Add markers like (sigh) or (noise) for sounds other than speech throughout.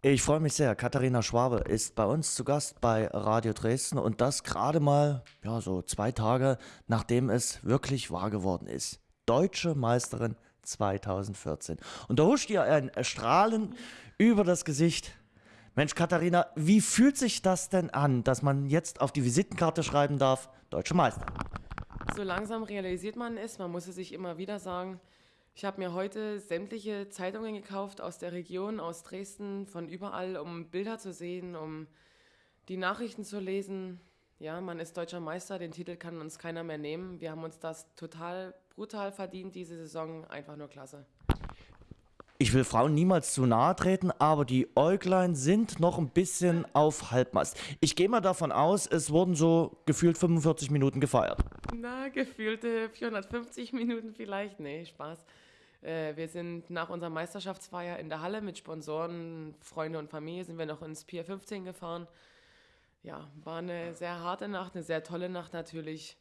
Ich freue mich sehr. Katharina Schwabe ist bei uns zu Gast bei Radio Dresden und das gerade mal, ja, so zwei Tage, nachdem es wirklich wahr geworden ist. Deutsche Meisterin 2014. Und da huscht ihr ein Strahlen über das Gesicht. Mensch, Katharina, wie fühlt sich das denn an, dass man jetzt auf die Visitenkarte schreiben darf, Deutsche Meister? So langsam realisiert man es, man muss es sich immer wieder sagen. Ich habe mir heute sämtliche Zeitungen gekauft aus der Region, aus Dresden, von überall, um Bilder zu sehen, um die Nachrichten zu lesen. Ja, man ist deutscher Meister, den Titel kann uns keiner mehr nehmen. Wir haben uns das total brutal verdient, diese Saison. Einfach nur klasse. Ich will Frauen niemals zu nahe treten, aber die Äuglein sind noch ein bisschen auf Halbmast. Ich gehe mal davon aus, es wurden so gefühlt 45 Minuten gefeiert. Na, gefühlte 450 Minuten vielleicht. Nee, Spaß. Äh, wir sind nach unserer Meisterschaftsfeier in der Halle mit Sponsoren, Freunde und Familie sind wir noch ins Pier 15 gefahren. Ja, war eine sehr harte Nacht, eine sehr tolle Nacht natürlich.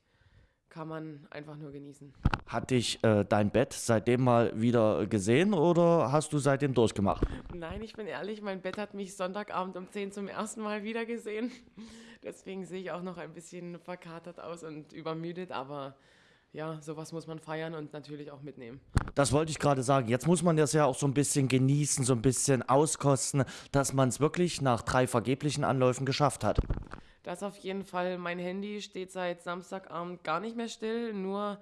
Kann man einfach nur genießen. Hat dich äh, dein Bett seitdem mal wieder gesehen oder hast du seitdem durchgemacht? Nein, ich bin ehrlich, mein Bett hat mich Sonntagabend um 10 zum ersten Mal wieder gesehen. (laughs) Deswegen sehe ich auch noch ein bisschen verkatert aus und übermüdet, aber ja, sowas muss man feiern und natürlich auch mitnehmen. Das wollte ich gerade sagen. Jetzt muss man das ja auch so ein bisschen genießen, so ein bisschen auskosten, dass man es wirklich nach drei vergeblichen Anläufen geschafft hat. Das auf jeden Fall. Mein Handy steht seit Samstagabend gar nicht mehr still, nur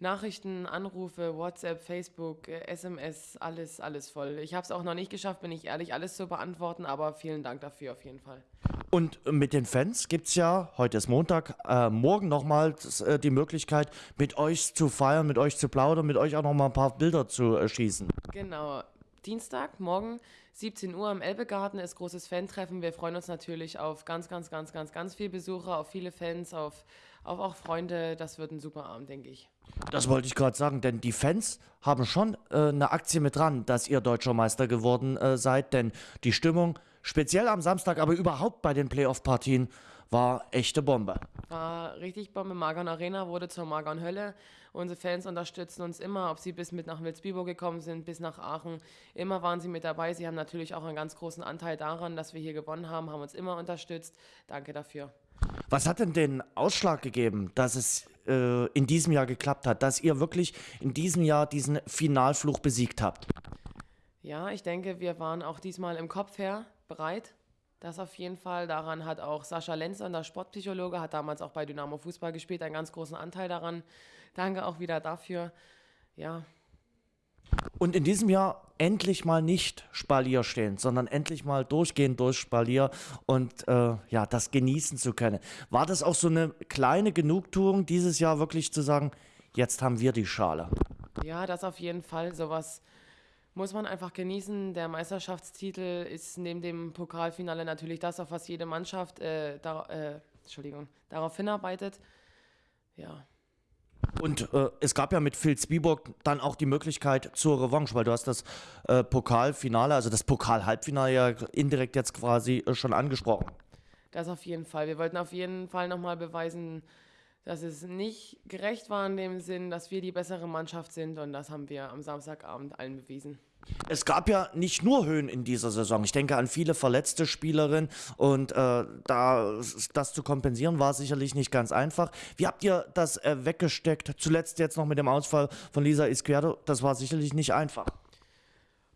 Nachrichten, Anrufe, WhatsApp, Facebook, SMS, alles, alles voll. Ich habe es auch noch nicht geschafft, bin ich ehrlich, alles zu beantworten, aber vielen Dank dafür auf jeden Fall. Und mit den Fans gibt es ja, heute ist Montag, äh, morgen nochmal äh, die Möglichkeit, mit euch zu feiern, mit euch zu plaudern, mit euch auch nochmal ein paar Bilder zu äh, schießen. Genau. Dienstag, morgen, 17 Uhr im Elbegarten ist großes Fan-Treffen. Wir freuen uns natürlich auf ganz, ganz, ganz, ganz, ganz viele Besucher, auf viele Fans, auf, auf auch Freunde. Das wird ein super Abend, denke ich. Das wollte ich gerade sagen, denn die Fans haben schon äh, eine Aktie mit dran, dass ihr deutscher Meister geworden äh, seid, denn die Stimmung speziell am Samstag, aber überhaupt bei den Playoff-Partien, war echte Bombe. War richtig Bombe. Margon Arena wurde zur Margon Hölle. Unsere Fans unterstützen uns immer, ob sie bis mit nach Wilsbiburg gekommen sind, bis nach Aachen. Immer waren sie mit dabei. Sie haben natürlich auch einen ganz großen Anteil daran, dass wir hier gewonnen haben, haben uns immer unterstützt. Danke dafür. Was hat denn den Ausschlag gegeben, dass es äh, in diesem Jahr geklappt hat, dass ihr wirklich in diesem Jahr diesen Finalfluch besiegt habt? Ja, ich denke, wir waren auch diesmal im Kopf her bereit. Das auf jeden Fall. Daran hat auch Sascha Lenzer, der Sportpsychologe, hat damals auch bei Dynamo Fußball gespielt, einen ganz großen Anteil daran. Danke auch wieder dafür. Ja. Und in diesem Jahr endlich mal nicht Spalier stehen, sondern endlich mal durchgehen durch Spalier und äh, ja, das genießen zu können. War das auch so eine kleine Genugtuung dieses Jahr wirklich zu sagen, jetzt haben wir die Schale? Ja, das auf jeden Fall. Sowas muss man einfach genießen. Der Meisterschaftstitel ist neben dem Pokalfinale natürlich das, auf was jede Mannschaft äh, da, äh, Entschuldigung, darauf hinarbeitet. Ja. Und äh, es gab ja mit Phil Zwieburg dann auch die Möglichkeit zur Revanche, weil du hast das äh, Pokalfinale, also das Pokal-Halbfinale ja indirekt jetzt quasi äh, schon angesprochen. Das auf jeden Fall. Wir wollten auf jeden Fall nochmal beweisen, dass es nicht gerecht war in dem Sinn, dass wir die bessere Mannschaft sind und das haben wir am Samstagabend allen bewiesen. Es gab ja nicht nur Höhen in dieser Saison. Ich denke an viele verletzte Spielerinnen und äh, da das zu kompensieren war sicherlich nicht ganz einfach. Wie habt ihr das äh, weggesteckt? Zuletzt jetzt noch mit dem Ausfall von Lisa Izquierdo. Das war sicherlich nicht einfach.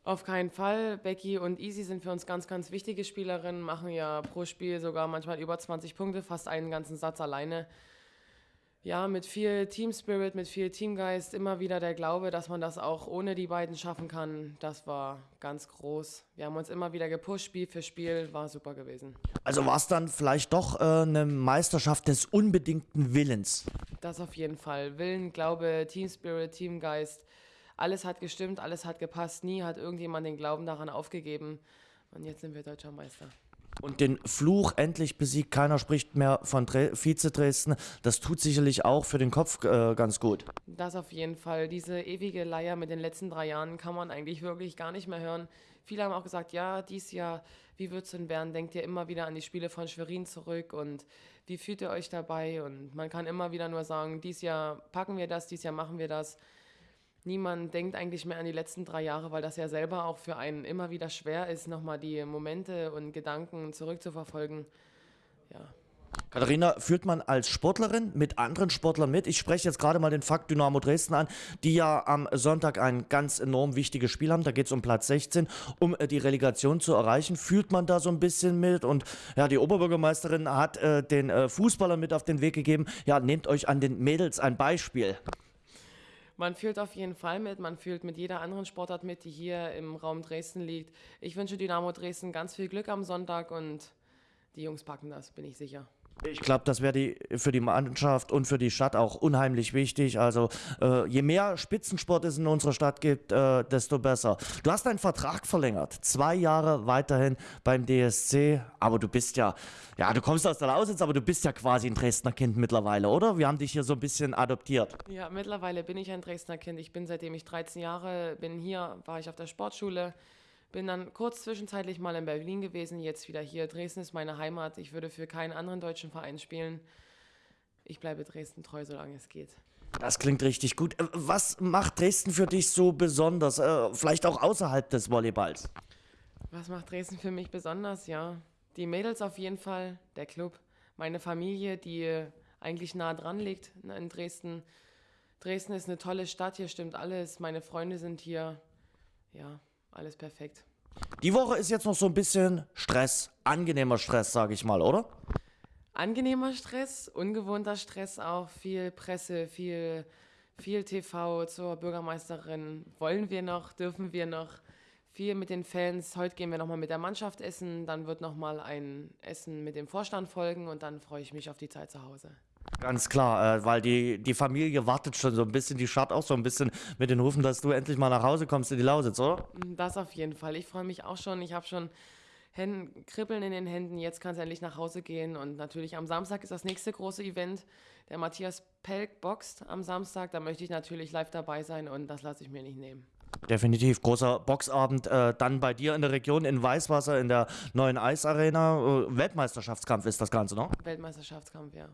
Auf keinen Fall. Becky und Easy sind für uns ganz, ganz wichtige Spielerinnen, machen ja pro Spiel sogar manchmal über 20 Punkte, fast einen ganzen Satz alleine ja, mit viel Team Spirit, mit viel Teamgeist, immer wieder der Glaube, dass man das auch ohne die beiden schaffen kann, das war ganz groß. Wir haben uns immer wieder gepusht, Spiel für Spiel, war super gewesen. Also war es dann vielleicht doch äh, eine Meisterschaft des unbedingten Willens? Das auf jeden Fall. Willen, Glaube, Team Spirit, Teamgeist, alles hat gestimmt, alles hat gepasst, nie hat irgendjemand den Glauben daran aufgegeben und jetzt sind wir deutscher Meister. Und den Fluch endlich besiegt. Keiner spricht mehr von Dre Vize Dresden. Das tut sicherlich auch für den Kopf äh, ganz gut. Das auf jeden Fall. Diese ewige Leier mit den letzten drei Jahren kann man eigentlich wirklich gar nicht mehr hören. Viele haben auch gesagt, ja, dies Jahr, wie wird es in Bern? Denkt ihr immer wieder an die Spiele von Schwerin zurück und wie fühlt ihr euch dabei? Und man kann immer wieder nur sagen, dies Jahr packen wir das, dies Jahr machen wir das. Niemand denkt eigentlich mehr an die letzten drei Jahre, weil das ja selber auch für einen immer wieder schwer ist, nochmal die Momente und Gedanken zurückzuverfolgen. Ja. Katharina, führt man als Sportlerin mit anderen Sportlern mit? Ich spreche jetzt gerade mal den Fakt Dynamo Dresden an, die ja am Sonntag ein ganz enorm wichtiges Spiel haben. Da geht es um Platz 16, um äh, die Relegation zu erreichen. Fühlt man da so ein bisschen mit? Und ja, die Oberbürgermeisterin hat äh, den äh, Fußballern mit auf den Weg gegeben. Ja, nehmt euch an den Mädels ein Beispiel. Man fühlt auf jeden Fall mit, man fühlt mit jeder anderen Sportart mit, die hier im Raum Dresden liegt. Ich wünsche Dynamo Dresden ganz viel Glück am Sonntag und die Jungs packen das, bin ich sicher. Ich glaube, das wäre die, für die Mannschaft und für die Stadt auch unheimlich wichtig. Also äh, je mehr Spitzensport es in unserer Stadt gibt, äh, desto besser. Du hast deinen Vertrag verlängert, zwei Jahre weiterhin beim DSC, aber du bist ja, ja, du kommst aus der Lausitz, aber du bist ja quasi ein Dresdner Kind mittlerweile, oder? Wir haben dich hier so ein bisschen adoptiert. Ja, mittlerweile bin ich ein Dresdner Kind. Ich bin seitdem ich 13 Jahre bin hier, war ich auf der Sportschule. Bin dann kurz zwischenzeitlich mal in Berlin gewesen, jetzt wieder hier. Dresden ist meine Heimat. Ich würde für keinen anderen deutschen Verein spielen. Ich bleibe Dresden treu, solange es geht. Das klingt richtig gut. Äh, was macht Dresden für dich so besonders? Äh, vielleicht auch außerhalb des Volleyballs? Was macht Dresden für mich besonders? Ja, die Mädels auf jeden Fall, der Club, meine Familie, die eigentlich nah dran liegt in Dresden. Dresden ist eine tolle Stadt, hier stimmt alles. Meine Freunde sind hier. Ja, alles perfekt. Die Woche ist jetzt noch so ein bisschen Stress, angenehmer Stress, sage ich mal, oder? Angenehmer Stress, ungewohnter Stress auch, viel Presse, viel, viel TV zur Bürgermeisterin. Wollen wir noch, dürfen wir noch? Viel mit den Fans. Heute gehen wir nochmal mit der Mannschaft essen. Dann wird nochmal ein Essen mit dem Vorstand folgen und dann freue ich mich auf die Zeit zu Hause. Ganz klar, äh, weil die, die Familie wartet schon so ein bisschen, die schaut auch so ein bisschen mit den Rufen, dass du endlich mal nach Hause kommst in die Lausitz, oder? Das auf jeden Fall. Ich freue mich auch schon. Ich habe schon Händen, Kribbeln in den Händen. Jetzt kann es endlich nach Hause gehen. Und natürlich am Samstag ist das nächste große Event. Der Matthias Pelk boxt am Samstag. Da möchte ich natürlich live dabei sein und das lasse ich mir nicht nehmen. Definitiv. Großer Boxabend äh, dann bei dir in der Region in Weißwasser in der neuen Eisarena. Äh, Weltmeisterschaftskampf ist das Ganze, ne? Weltmeisterschaftskampf, ja.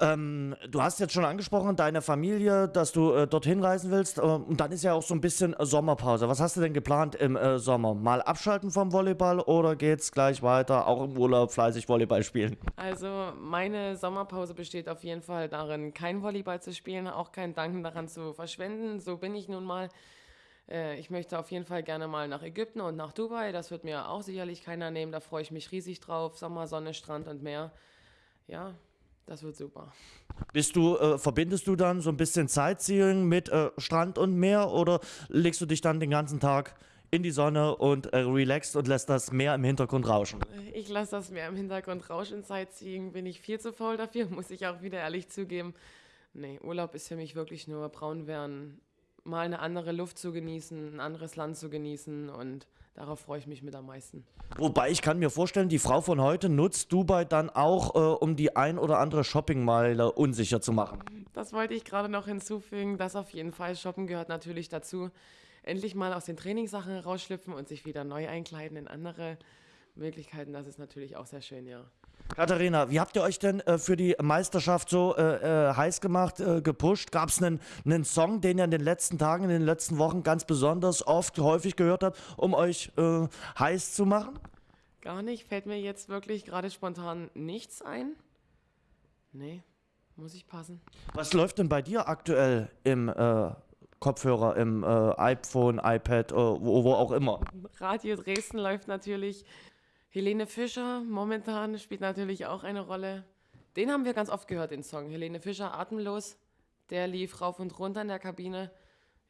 Ähm, du hast jetzt schon angesprochen, deine Familie, dass du äh, dorthin reisen willst. Äh, und dann ist ja auch so ein bisschen Sommerpause. Was hast du denn geplant im äh, Sommer? Mal abschalten vom Volleyball oder geht's gleich weiter, auch im Urlaub fleißig Volleyball spielen? Also meine Sommerpause besteht auf jeden Fall darin, kein Volleyball zu spielen, auch kein Danken daran zu verschwenden. So bin ich nun mal. Äh, ich möchte auf jeden Fall gerne mal nach Ägypten und nach Dubai. Das wird mir auch sicherlich keiner nehmen. Da freue ich mich riesig drauf. Sommer, Sonne, Strand und Meer. Ja, das wird super. Bist du, äh, verbindest du dann so ein bisschen Sightseeing mit äh, Strand und Meer oder legst du dich dann den ganzen Tag in die Sonne und äh, relaxst und lässt das Meer im Hintergrund rauschen? Ich lasse das Meer im Hintergrund rauschen. Sightseeing bin ich viel zu faul dafür, (laughs) muss ich auch wieder ehrlich zugeben. Nee, Urlaub ist für mich wirklich nur braun werden, mal eine andere Luft zu genießen, ein anderes Land zu genießen und darauf freue ich mich mit am meisten. Wobei ich kann mir vorstellen, die Frau von heute nutzt Dubai dann auch, äh, um die ein oder andere Shoppingmeile unsicher zu machen. Das wollte ich gerade noch hinzufügen, das auf jeden Fall. Shoppen gehört natürlich dazu. Endlich mal aus den Trainingssachen rausschlüpfen und sich wieder neu einkleiden in andere Möglichkeiten, das ist natürlich auch sehr schön, ja. Katharina, wie habt ihr euch denn äh, für die Meisterschaft so äh, äh, heiß gemacht, äh, gepusht? Gab es einen, einen Song, den ihr in den letzten Tagen, in den letzten Wochen ganz besonders oft, häufig gehört habt, um euch äh, heiß zu machen? Gar nicht. Fällt mir jetzt wirklich gerade spontan nichts ein. Nee, muss ich passen. Was läuft denn bei dir aktuell im äh, Kopfhörer, im iPhone, iPad, wo, wo auch immer? Radio Dresden läuft natürlich. Helene Fischer momentan spielt natürlich auch eine Rolle. Den haben wir ganz oft gehört, den Song. Helene Fischer, Atemlos. Der lief rauf und runter in der Kabine.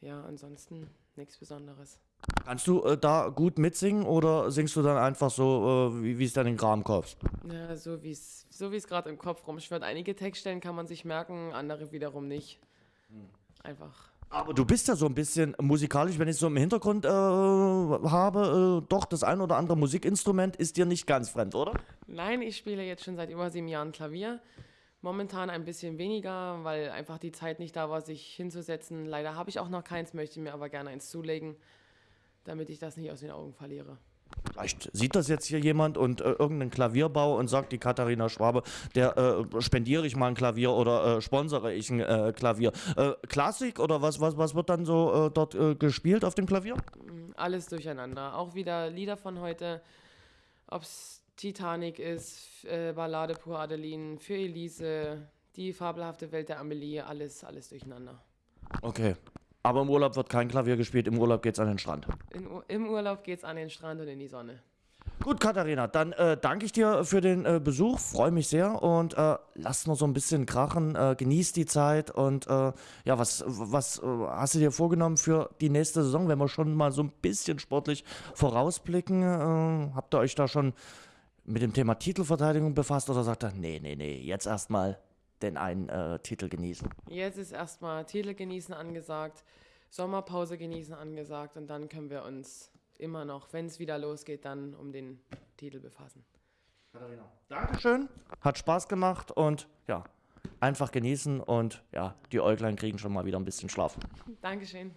Ja, ansonsten nichts Besonderes. Kannst du äh, da gut mitsingen oder singst du dann einfach so, äh, wie es dann in Kram kommst? Ja, so wie es so gerade im Kopf rumschwirrt. Einige Textstellen kann man sich merken, andere wiederum nicht. Hm. Einfach aber du bist ja so ein bisschen musikalisch, wenn ich so im Hintergrund äh, habe, äh, doch das ein oder andere Musikinstrument ist dir nicht ganz fremd, oder? Nein, ich spiele jetzt schon seit über sieben Jahren Klavier. Momentan ein bisschen weniger, weil einfach die Zeit nicht da war, sich hinzusetzen. Leider habe ich auch noch keins, möchte mir aber gerne eins zulegen, damit ich das nicht aus den Augen verliere. Vielleicht sieht das jetzt hier jemand und äh, irgendeinen Klavierbau und sagt, die Katharina Schwabe, der äh, spendiere ich mal ein Klavier oder äh, sponsere ich ein äh, Klavier. Äh, Klassik oder was, was, was wird dann so äh, dort äh, gespielt auf dem Klavier? Alles durcheinander. Auch wieder Lieder von heute, ob es Titanic ist, Ballade pour Adeline, für Elise, die fabelhafte Welt der Amelie, alles, alles durcheinander. Okay. Aber im Urlaub wird kein Klavier gespielt, im Urlaub geht's an den Strand. In, Im Urlaub geht's an den Strand und in die Sonne. Gut, Katharina, dann äh, danke ich dir für den äh, Besuch, freue mich sehr und äh, lass noch so ein bisschen krachen, äh, genieß die Zeit und äh, ja, was, was äh, hast du dir vorgenommen für die nächste Saison, wenn wir schon mal so ein bisschen sportlich vorausblicken? Äh, habt ihr euch da schon mit dem Thema Titelverteidigung befasst oder sagt ihr, nee, nee, nee, jetzt erstmal den einen äh, Titel genießen? Jetzt ist erstmal Titel genießen angesagt, Sommerpause genießen angesagt und dann können wir uns immer noch, wenn es wieder losgeht, dann um den Titel befassen. Katharina, Dankeschön, hat Spaß gemacht und ja, einfach genießen und ja, die Äuglein kriegen schon mal wieder ein bisschen Schlaf. Dankeschön.